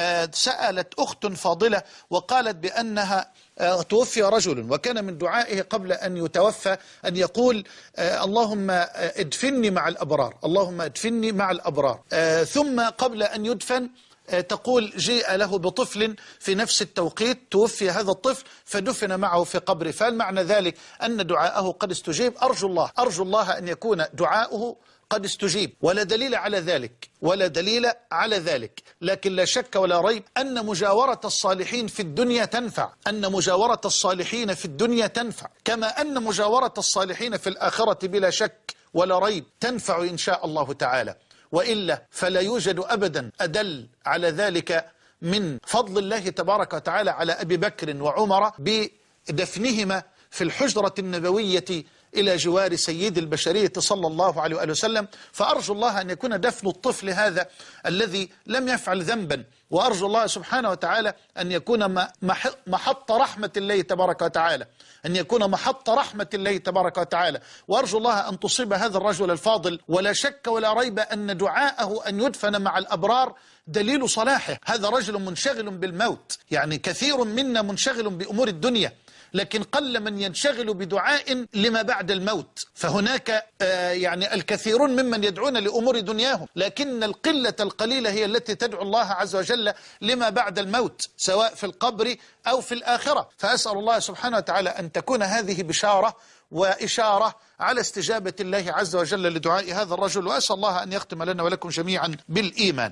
آه، سألت أخت فاضلة وقالت بأنها آه، توفي رجل وكان من دعائه قبل أن يتوفى أن يقول آه، اللهم ادفني مع الأبرار اللهم ادفني مع الأبرار. ثم قبل أن يدفن تقول جيء له بطفل في نفس التوقيت توفي هذا الطفل فدفن معه في قبره. فهل معنى ذلك أن دعاءه قد استجيب؟ أرجو الله أرجو الله أن يكون دعاؤه قد استجيب. ولا دليل على ذلك ولا دليل على ذلك. لكن لا شك ولا ريب أن مجاورة الصالحين في الدنيا تنفع. أن مجاورة الصالحين في الدنيا تنفع. كما أن مجاورة الصالحين في الآخرة بلا شك ولا ريب تنفع إن شاء الله تعالى. وإلا فلا يوجد أبدا أدل على ذلك من فضل الله تبارك وتعالى على أبي بكر وعمر بدفنهما في الحجرة النبوية إلى جوار سيد البشرية صلى الله عليه وآله وسلم. فأرجو الله أن يكون دفن الطفل هذا الذي لم يفعل ذنبا. وأرجو الله سبحانه وتعالى أن يكون محط رحمة الله تبارك وتعالى. أن يكون محط رحمة الله تبارك وتعالى. وأرجو الله أن تصيب هذا الرجل الفاضل. ولا شك ولا ريب أن دعاءه أن يدفن مع الأبرار دليل صلاحه. هذا رجل منشغل بالموت. يعني كثير منا منشغل بأمور الدنيا. لكن قل من ينشغل بدعاء لما بعد الموت. فهناك آه، يعني الكثيرون ممن يدعون لأمور دنياهم لكن القلة القليلة هي التي تدعو الله عز وجل لما بعد الموت سواء في القبر أو في الآخرة. فأسأل الله سبحانه وتعالى أن تكون هذه بشارة وإشارة على استجابة الله عز وجل لدعاء هذا الرجل وأسأل الله أن يختم لنا ولكم جميعا بالإيمان.